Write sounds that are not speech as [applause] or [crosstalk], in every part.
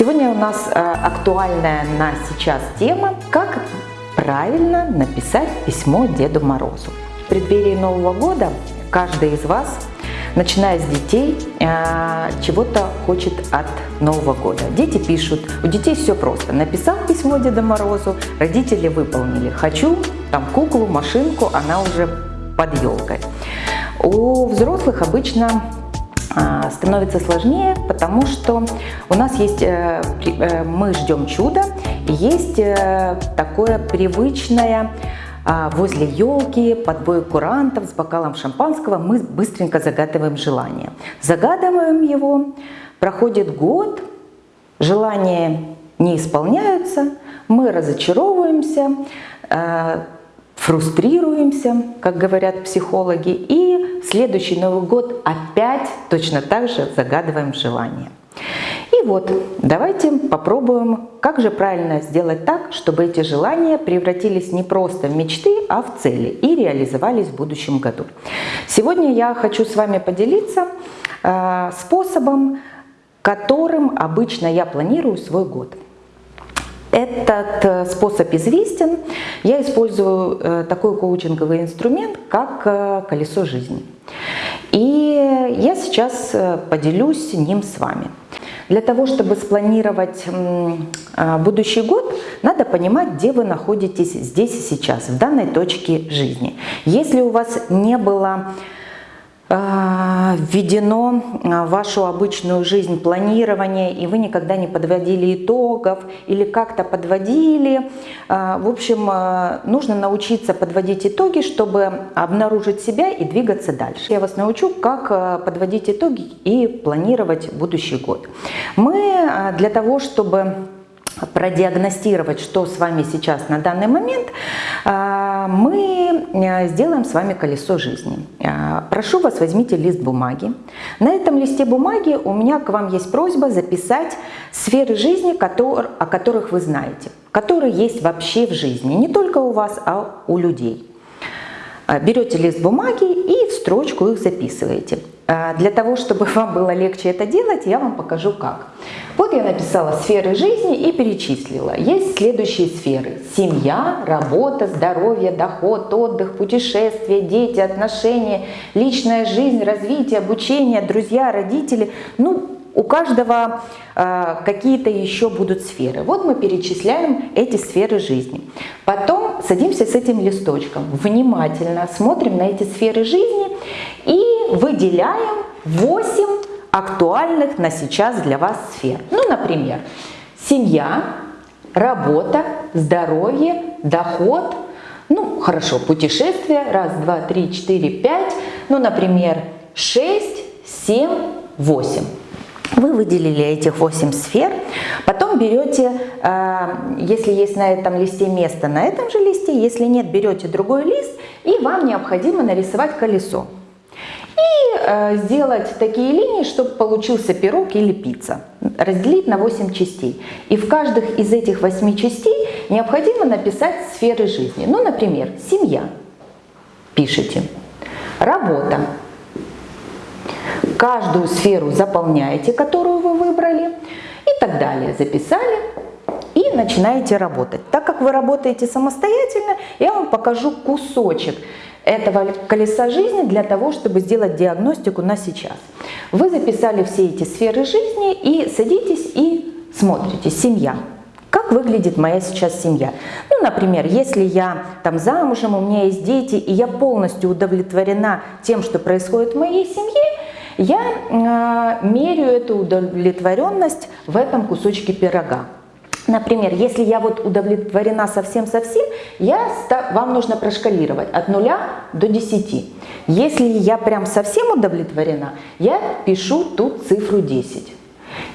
Сегодня у нас э, актуальная на сейчас тема «Как правильно написать письмо Деду Морозу». В преддверии Нового года каждый из вас, начиная с детей, э, чего-то хочет от Нового года. Дети пишут, у детей все просто. Написал письмо Деду Морозу, родители выполнили. Хочу там куклу, машинку, она уже под елкой. У взрослых обычно становится сложнее, потому что у нас есть, э, э, мы ждем чуда, есть э, такое привычное а, возле елки, под бой курантов с бокалом шампанского мы быстренько загадываем желание. Загадываем его, проходит год, желания не исполняются, мы разочаровываемся, фрустрируемся, как говорят психологи, и в следующий Новый год опять точно так же загадываем желание. И вот, давайте попробуем, как же правильно сделать так, чтобы эти желания превратились не просто в мечты, а в цели и реализовались в будущем году. Сегодня я хочу с вами поделиться э, способом, которым обычно я планирую свой год. Этот э, способ известен. Я использую э, такой коучинговый инструмент, как э, колесо жизни. И я сейчас поделюсь ним с вами. Для того, чтобы спланировать будущий год, надо понимать, где вы находитесь здесь и сейчас, в данной точке жизни. Если у вас не было введено а, в вашу обычную жизнь планирование, и вы никогда не подводили итогов или как-то подводили. А, в общем, нужно научиться подводить итоги, чтобы обнаружить себя и двигаться дальше. Я вас научу, как подводить итоги и планировать будущий год. Мы для того, чтобы продиагностировать, что с вами сейчас на данный момент, а, мы э, сделаем с вами колесо жизни. А, прошу вас, возьмите лист бумаги. На этом листе бумаги у меня к вам есть просьба записать сферы жизни, о которых вы знаете, которые есть вообще в жизни, не только у вас, а у людей. А, берете лист бумаги и в строчку их записываете. Для того, чтобы [laughs] вам было легче это делать, я вам покажу как. Вот я написала сферы жизни и перечислила. Есть следующие сферы. Семья, работа, здоровье, доход, отдых, путешествия, дети, отношения, личная жизнь, развитие, обучение, друзья, родители. Ну, у каждого э, какие-то еще будут сферы. Вот мы перечисляем эти сферы жизни. Потом садимся с этим листочком, внимательно смотрим на эти сферы жизни и выделяем 8 актуальных на сейчас для вас сфер. Ну, например, семья, работа, здоровье, доход, ну, хорошо, путешествие, раз, два, три, четыре, пять, ну, например, шесть, семь, восемь. Вы выделили этих 8 сфер, потом берете, э, если есть на этом листе место, на этом же листе, если нет, берете другой лист, и вам необходимо нарисовать колесо и э, сделать такие линии, чтобы получился пирог или пицца. Разделить на 8 частей. И в каждых из этих 8 частей необходимо написать сферы жизни. Ну, например, семья. Пишите. Работа. Каждую сферу заполняете, которую вы выбрали. И так далее. Записали и начинаете работать. Так как вы работаете самостоятельно, я вам покажу кусочек этого колеса жизни для того, чтобы сделать диагностику на сейчас. Вы записали все эти сферы жизни и садитесь и смотрите. Семья. Как выглядит моя сейчас семья? Ну, например, если я там замужем, у меня есть дети, и я полностью удовлетворена тем, что происходит в моей семье, я э, меряю эту удовлетворенность в этом кусочке пирога. Например, если я вот удовлетворена совсем-совсем, вам нужно прошкалировать от 0 до 10. Если я прям совсем удовлетворена, я пишу тут цифру 10.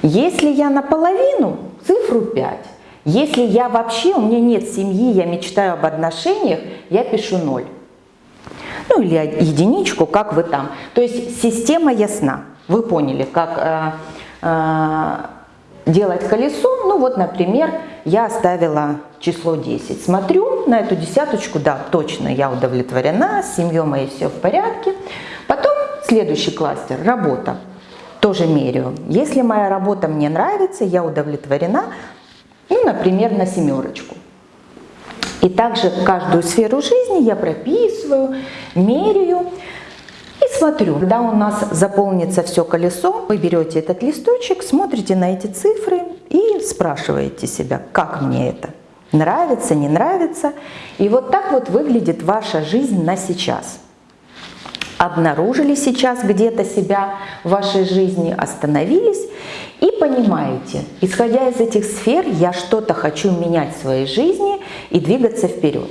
Если я наполовину, цифру 5. Если я вообще, у меня нет семьи, я мечтаю об отношениях, я пишу 0. Ну или единичку, как вы там. То есть система ясна. Вы поняли, как... Э, э, делать колесо, ну вот, например, я оставила число 10. Смотрю на эту десяточку, да, точно, я удовлетворена, с семьей моей все в порядке. Потом следующий кластер – работа. тоже меряю. Если моя работа мне нравится, я удовлетворена, ну, например, на семерочку. И также каждую сферу жизни я прописываю, меряю и смотрю. Когда у нас заполнится все колесо, вы берете этот листочек, смотрите на эти цифры и спрашиваете себя, как мне это? Нравится, не нравится? И вот так вот выглядит ваша жизнь на сейчас. Обнаружили сейчас где-то себя в вашей жизни, остановились и понимаете, исходя из этих сфер, я что-то хочу менять в своей жизни и двигаться вперед.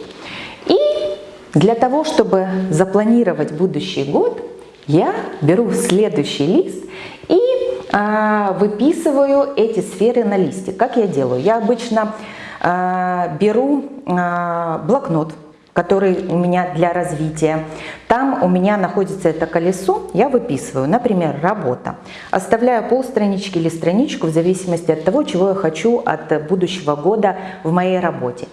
И для того, чтобы запланировать будущий год, я беру следующий лист и а, выписываю эти сферы на листе. Как я делаю? Я обычно а, беру а, блокнот, который у меня для развития. Там у меня находится это колесо, я выписываю, например, работа. Оставляю полстранички или страничку в зависимости от того, чего я хочу от будущего года в моей работе.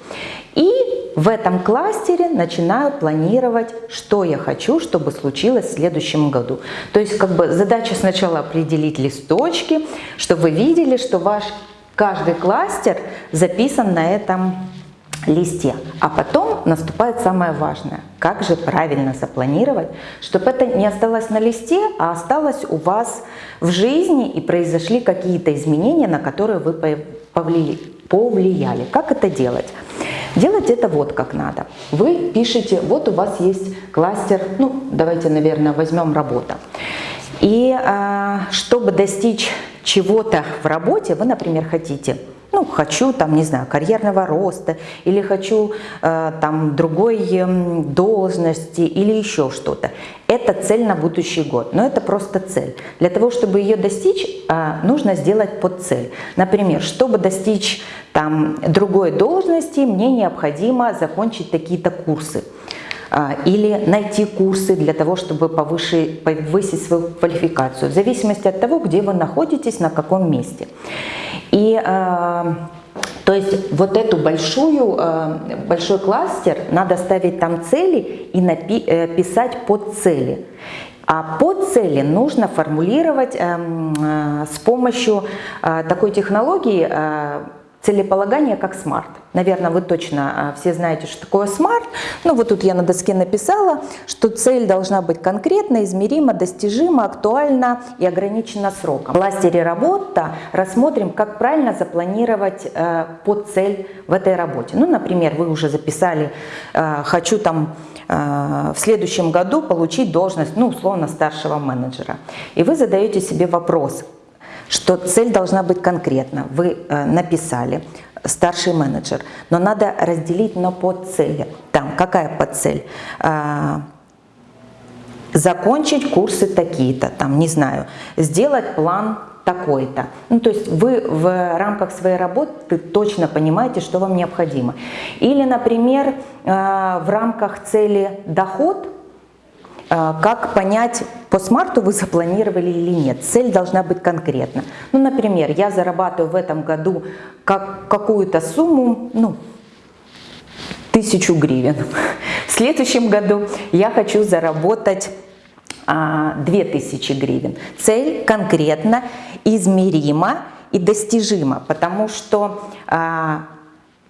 И в этом кластере начинаю планировать, что я хочу, чтобы случилось в следующем году. То есть как бы задача сначала определить листочки, чтобы вы видели, что ваш каждый кластер записан на этом листе. А потом наступает самое важное. Как же правильно запланировать, чтобы это не осталось на листе, а осталось у вас в жизни и произошли какие-то изменения, на которые вы повлияли. Как это делать? Делать это вот как надо. Вы пишете, вот у вас есть кластер, ну давайте, наверное, возьмем работа. И а, чтобы достичь чего-то в работе, вы, например, хотите ну, хочу, там, не знаю, карьерного роста, или хочу э, там другой э, должности, или еще что-то. Это цель на будущий год, но это просто цель. Для того, чтобы ее достичь, э, нужно сделать под цель. Например, чтобы достичь там другой должности, мне необходимо закончить такие-то курсы или найти курсы для того, чтобы повышить, повысить свою квалификацию, в зависимости от того, где вы находитесь, на каком месте. И э, то есть вот эту большую, э, большой кластер надо ставить там цели и э, писать под цели. А под цели нужно формулировать эм, э, с помощью э, такой технологии целеполагание как SMART. Наверное, вы точно а, все знаете, что такое SMART. Ну вот тут я на доске написала, что цель должна быть конкретна, измерима, достижима, актуальна и ограничена сроком. Кластере работа рассмотрим, как правильно запланировать э, под цель в этой работе. Ну, например, вы уже записали, э, хочу там э, в следующем году получить должность, ну, условно, старшего менеджера. И вы задаете себе вопрос, что цель должна быть конкретна. Вы э, написали, старший менеджер, но надо разделить на подцели. Там какая подцель? А, закончить курсы такие-то, там, не знаю, сделать план такой-то. Ну, то есть вы в рамках своей работы точно понимаете, что вам необходимо. Или, например, э, в рамках цели доход – как понять, по смарту вы запланировали или нет? Цель должна быть конкретна. Ну, например, я зарабатываю в этом году как, какую-то сумму, ну, тысячу гривен. [laughs] В следующем году я хочу заработать а, 2000 гривен. Цель конкретно, измерима и достижима, потому что а,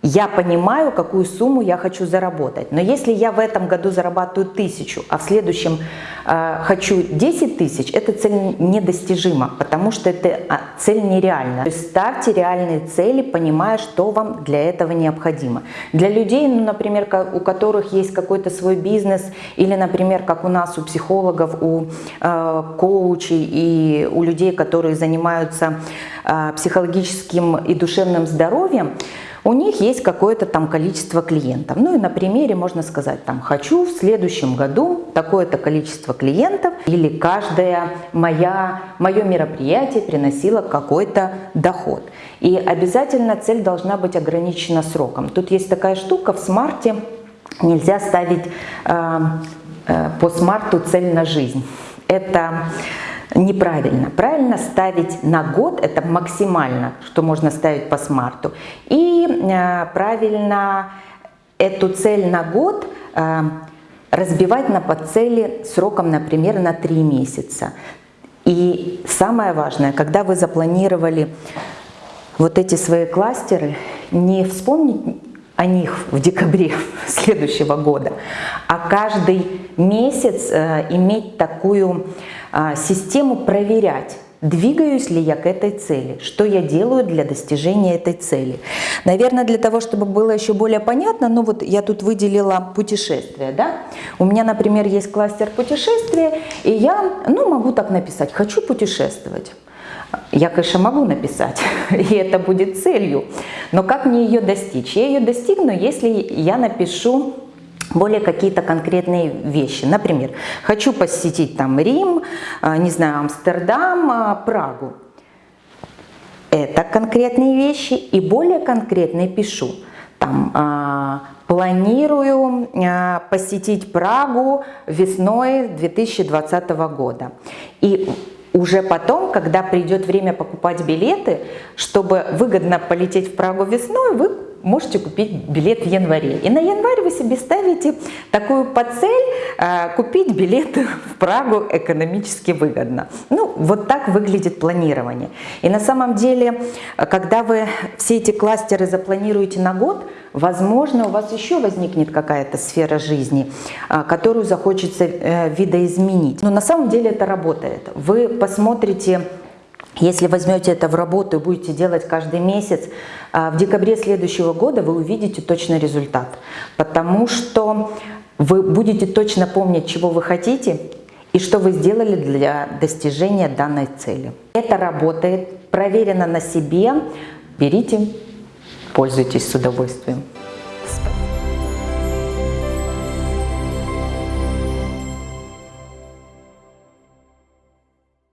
я понимаю, какую сумму я хочу заработать. Но если я в этом году зарабатываю тысячу, а в следующем э, хочу 10 тысяч, эта цель недостижима, потому что эта цель нереальна. То есть ставьте реальные цели, понимая, что вам для этого необходимо. Для людей, ну, например, у которых есть какой-то свой бизнес, или, например, как у нас, у психологов, у э, коучей и у людей, которые занимаются э, психологическим и душевным здоровьем, у них есть какое-то там количество клиентов. Ну и на примере можно сказать, там, хочу в следующем году такое-то количество клиентов, или каждое моя, мое мероприятие приносило какой-то доход. И обязательно цель должна быть ограничена сроком. Тут есть такая штука в смарте, нельзя ставить э, э, по смарту цель на жизнь. Это неправильно. Правильно ставить на год, это максимально, что можно ставить по смарту. И э, правильно эту цель на год э, разбивать на подцели сроком, например, на 3 месяца. И самое важное, когда вы запланировали вот эти свои кластеры, не вспомнить о них в декабре [laughs] следующего года, а каждый месяц э, иметь такую э, систему проверять, Двигаюсь ли я к этой цели? Что я делаю для достижения этой цели? Наверное, для того, чтобы было еще более понятно, ну вот я тут выделила путешествия, да? У меня, например, есть кластер путешествия, и я, ну, могу так написать, хочу путешествовать. Я, конечно, могу написать, [laughs] и это будет целью, но как мне ее достичь? Я ее достигну, если я напишу более какие-то конкретные вещи. Например, хочу посетить там Рим, а, не знаю, Амстердам, а, Прагу. Это конкретные вещи и более конкретные пишу. Там, а, планирую посетить Прагу весной 2020 года. И уже потом, когда придет время покупать билеты, чтобы выгодно полететь в Прагу весной, вы можете купить билет в январе. И на январь вы себе ставите такую подцель э, купить билет [laughs] в Прагу экономически выгодно. Ну, вот так выглядит планирование. И на самом деле, когда вы все эти кластеры запланируете на год, возможно, у вас еще возникнет какая-то сфера жизни, э, которую захочется э, видоизменить. Но на самом деле это работает. Вы посмотрите если возьмете это в работу и будете делать каждый месяц, а, в декабре следующего года вы увидите точный результат. Потому что вы будете точно помнить, чего вы хотите и что вы сделали для достижения данной цели. Это работает, проверено на себе. Берите, пользуйтесь с удовольствием.